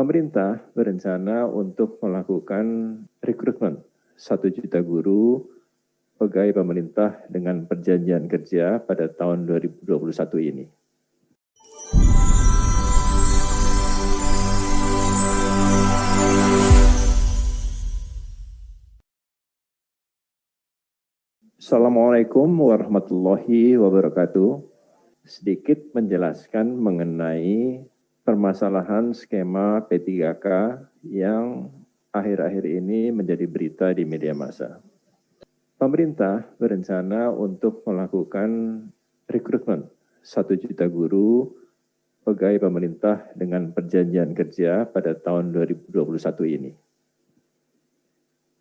Pemerintah berencana untuk melakukan rekrutmen 1 juta guru pegawai pemerintah dengan perjanjian kerja pada tahun 2021 ini. Assalamualaikum warahmatullahi wabarakatuh. Sedikit menjelaskan mengenai permasalahan skema P3K yang akhir-akhir ini menjadi berita di media massa. Pemerintah berencana untuk melakukan rekrutmen 1 juta guru pegawai pemerintah dengan perjanjian kerja pada tahun 2021 ini.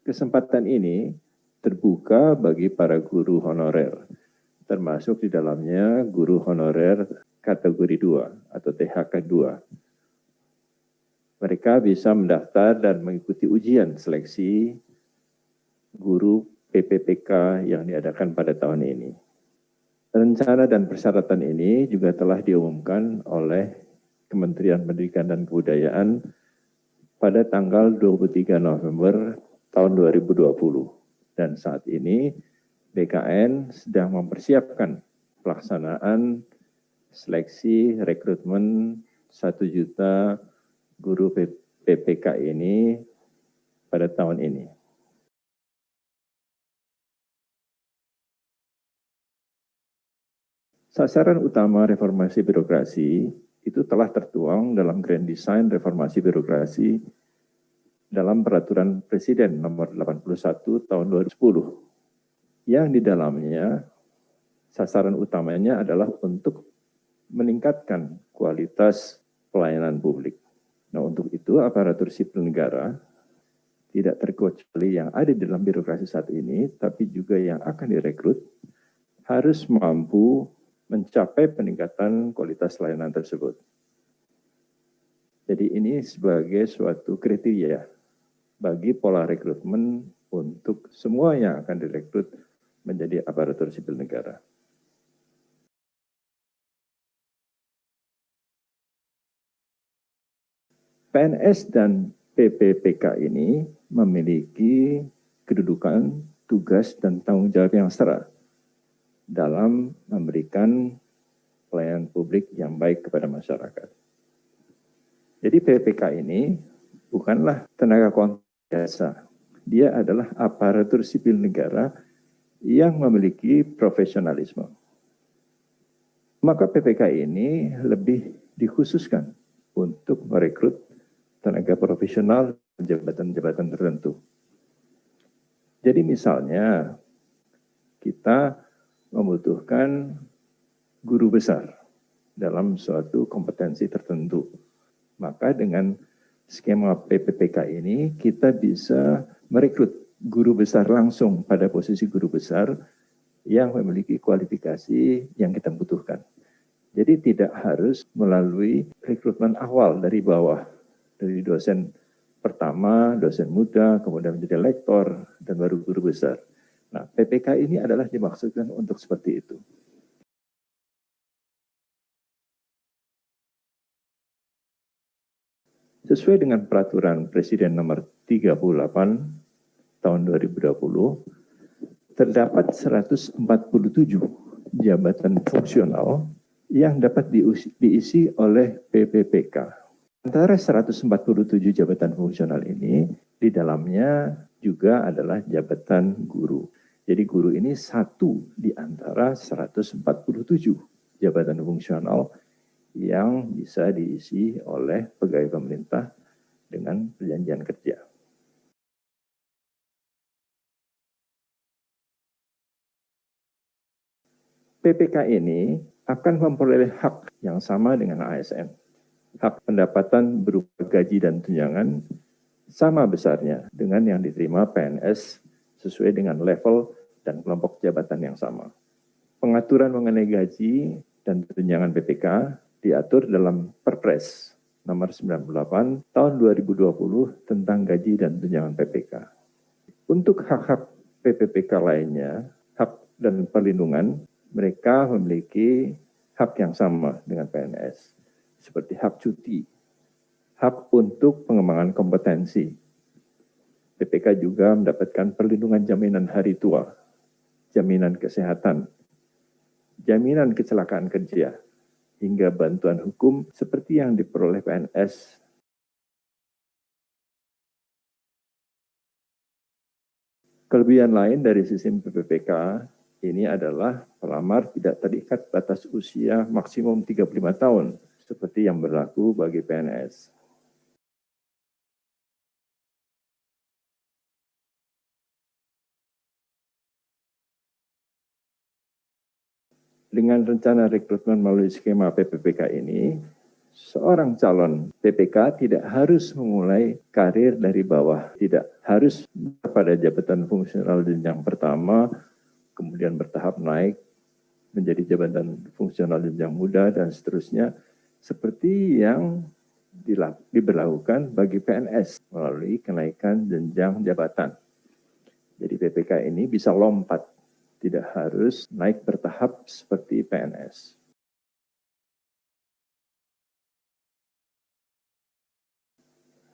Kesempatan ini terbuka bagi para guru honorer, termasuk di dalamnya guru honorer kategori 2 atau THK 2. Mereka bisa mendaftar dan mengikuti ujian seleksi guru PPPK yang diadakan pada tahun ini. Rencana dan persyaratan ini juga telah diumumkan oleh Kementerian Pendidikan dan Kebudayaan pada tanggal 23 November tahun 2020 dan saat ini BKN sedang mempersiapkan pelaksanaan seleksi rekrutmen 1 juta guru PPK ini pada tahun ini. Sasaran utama reformasi birokrasi itu telah tertuang dalam Grand Design Reformasi Birokrasi dalam Peraturan Presiden Nomor 81 Tahun 2010 yang di dalamnya sasaran utamanya adalah untuk meningkatkan kualitas pelayanan publik. Nah, untuk itu aparatur sipil negara tidak terkecuali yang ada di dalam birokrasi saat ini, tapi juga yang akan direkrut harus mampu mencapai peningkatan kualitas layanan tersebut. Jadi ini sebagai suatu kriteria bagi pola rekrutmen untuk semua yang akan direkrut menjadi aparatur sipil negara. PNS dan PPPK ini memiliki kedudukan, tugas, dan tanggung jawab yang setara dalam memberikan pelayanan publik yang baik kepada masyarakat. Jadi PPK ini bukanlah tenaga kontak biasa. Dia adalah aparatur sipil negara yang memiliki profesionalisme. Maka PPK ini lebih dikhususkan untuk merekrut tenaga profesional jabatan-jabatan tertentu. Jadi misalnya kita membutuhkan guru besar dalam suatu kompetensi tertentu. Maka dengan skema PPPK ini kita bisa merekrut guru besar langsung pada posisi guru besar yang memiliki kualifikasi yang kita butuhkan. Jadi tidak harus melalui rekrutmen awal dari bawah, dari dosen pertama, dosen muda, kemudian menjadi lektor, dan baru guru besar. Nah, PPK ini adalah dimaksudkan untuk seperti itu. Sesuai dengan peraturan Presiden nomor 38 tahun 2020, terdapat 147 jabatan fungsional yang dapat diisi oleh PPPK. Antara 147 jabatan fungsional ini, di dalamnya juga adalah jabatan guru. Jadi guru ini satu di antara 147 jabatan fungsional yang bisa diisi oleh pegawai pemerintah dengan perjanjian kerja. PPK ini akan memperoleh hak yang sama dengan ASN. Hak pendapatan berupa gaji dan tunjangan sama besarnya dengan yang diterima PNS sesuai dengan level dan kelompok jabatan yang sama. Pengaturan mengenai gaji dan tunjangan PPK diatur dalam Perpres nomor 98 tahun 2020 tentang gaji dan tunjangan PPK. Untuk hak-hak PPPK lainnya, hak dan perlindungan, mereka memiliki hak yang sama dengan PNS, seperti hak cuti, hak untuk pengembangan kompetensi. PPK juga mendapatkan perlindungan jaminan hari tua, jaminan kesehatan, jaminan kecelakaan kerja, hingga bantuan hukum seperti yang diperoleh PNS Kelebihan lain dari sistem PPPK ini adalah pelamar tidak terikat batas usia maksimum 35 tahun, seperti yang berlaku bagi PNS. Dengan rencana rekrutmen melalui skema PPPK ini, seorang calon PPK tidak harus memulai karir dari bawah, tidak harus pada jabatan fungsional jenjang pertama, kemudian bertahap naik menjadi jabatan fungsional jenjang muda dan seterusnya, seperti yang diberlakukan bagi PNS melalui kenaikan jenjang jabatan. Jadi PPK ini bisa lompat, tidak harus naik bertahap seperti PNS.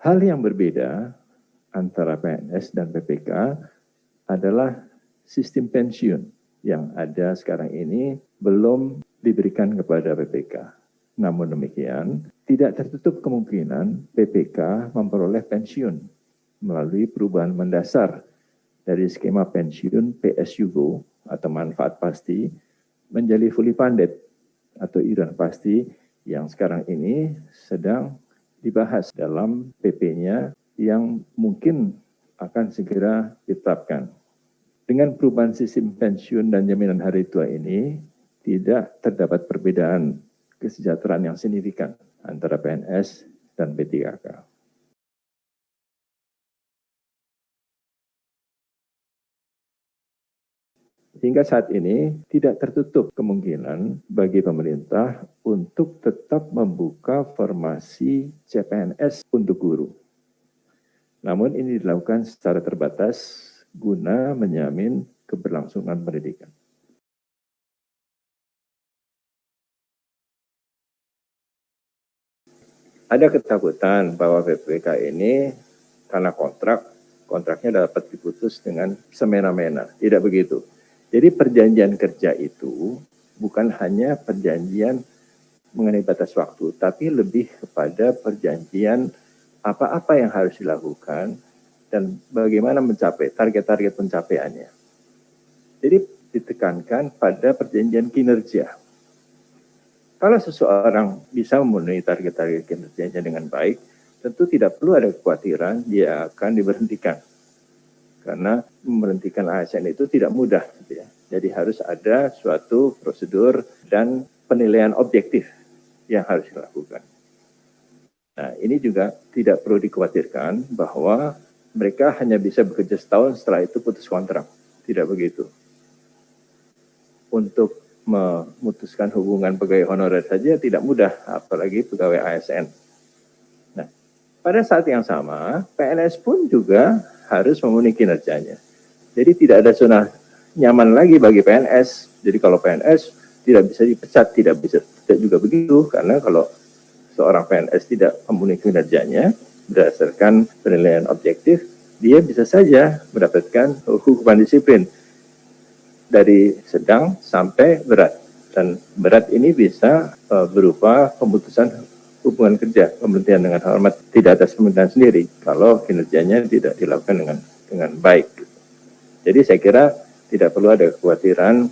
Hal yang berbeda antara PNS dan PPK adalah sistem pensiun yang ada sekarang ini belum diberikan kepada PPK. Namun demikian, tidak tertutup kemungkinan PPK memperoleh pensiun melalui perubahan mendasar dari skema pensiun PSUGO atau manfaat pasti menjadi fully funded atau iuran pasti yang sekarang ini sedang dibahas dalam PP-nya yang mungkin akan segera ditetapkan. Dengan perubahan sistem pensiun dan jaminan hari tua ini, tidak terdapat perbedaan kesejahteraan yang signifikan antara PNS dan P3K. Hingga saat ini tidak tertutup kemungkinan bagi pemerintah untuk tetap membuka formasi CPNS untuk guru. Namun ini dilakukan secara terbatas guna menjamin keberlangsungan pendidikan. Ada ketakutan bahwa PPK ini karena kontrak, kontraknya dapat diputus dengan semena-mena. Tidak begitu jadi perjanjian kerja itu bukan hanya perjanjian mengenai batas waktu, tapi lebih kepada perjanjian apa-apa yang harus dilakukan dan bagaimana mencapai target-target pencapaiannya. Jadi ditekankan pada perjanjian kinerja. Kalau seseorang bisa memenuhi target-target kinerjanya dengan baik, tentu tidak perlu ada kekhawatiran dia akan diberhentikan karena memberhentikan ASN itu tidak mudah. Gitu ya. Jadi harus ada suatu prosedur dan penilaian objektif yang harus dilakukan. Nah ini juga tidak perlu dikhawatirkan bahwa mereka hanya bisa bekerja setahun setelah itu putus kontrak. Tidak begitu. Untuk memutuskan hubungan pegawai honorer saja tidak mudah, apalagi pegawai ASN. Nah, pada saat yang sama, PNS pun juga harus memenuhi kinerjanya. Jadi tidak ada zona nyaman lagi bagi PNS. Jadi kalau PNS tidak bisa dipecat, tidak bisa tidak juga begitu karena kalau seorang PNS tidak memenuhi kinerjanya berdasarkan penilaian objektif, dia bisa saja mendapatkan hukuman disiplin dari sedang sampai berat. Dan berat ini bisa uh, berupa pemutusan hubungan kerja pemberhentian dengan hormat tidak atas pemerintahan sendiri kalau kinerjanya tidak dilakukan dengan dengan baik. Jadi saya kira tidak perlu ada kekhawatiran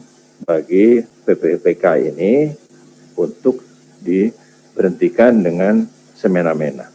bagi PPPK ini untuk diberhentikan dengan semena-mena.